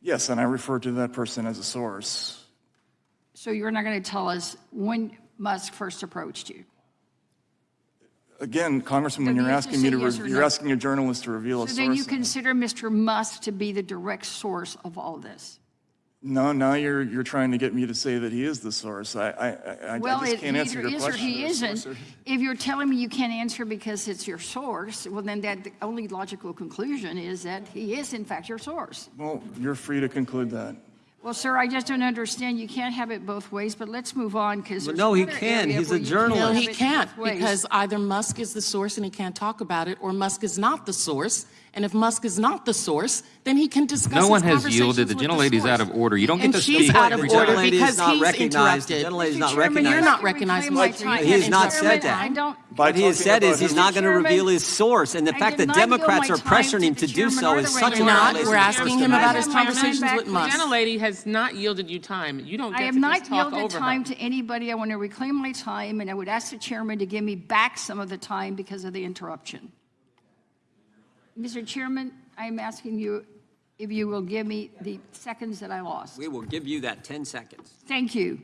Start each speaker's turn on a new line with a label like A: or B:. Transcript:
A: Yes, and I refer to that person as a source.
B: So you're not going to tell us when Musk first approached you?
A: Again, Congressman, when you're
B: you have to
A: asking me to,
B: yes
A: you're
B: no.
A: asking a journalist to reveal a source.
B: So then you consider Mr. Musk to be the direct source of all this?
A: No, now you're, you're trying to get me to say that he is the source. I, I, I,
B: well,
A: I
B: just
A: can't answer
B: either
A: your
B: is or he isn't.
A: source
B: If you're telling me you can't answer because it's your source, well, then that, the only logical conclusion is that he is in fact your source.
A: Well, you're free to conclude that.
B: Well, sir, I just don't understand. You can't have it both ways, but let's move on because
C: Well, no, he can.
B: area
C: He's a
B: where you can't
C: journalist.
B: have
D: No, he can't, because either Musk is the source and he can't talk about it, or Musk is not the source. And if Musk is not the source, then he can discuss
E: No one has yielded. The
D: with
E: gentlelady's
D: source.
E: out of order. You don't get
D: And
E: to
D: she's
E: speak
D: out of
E: every
D: order
E: time.
C: Gentlelady is
D: because
C: not
D: he's
C: recognized. The
D: interrupted.
C: gentlelady is not
B: Chairman,
C: recognized.
D: You're not
B: I can
D: recognizing my
B: my
D: time.
B: time.
C: He has not said that.
B: I don't.
A: By
C: What he has said is he's not going to reveal his source, and the
B: I
C: fact that Democrats are pressuring him to do so is such a
D: We're not. We're asking him about his
B: I have my time
D: conversations with Musk.
B: The
D: Musk.
F: gentlelady has not yielded you time. You don't
B: I
F: get
B: have
F: to
B: not
F: just talk
B: yielded time to anybody. I want to reclaim my time, and I would ask the chairman to give me back some of the time because of the interruption. Mr. Chairman, I am asking you if you will give me the seconds that I lost.
C: We will give you that 10 seconds.
B: Thank you.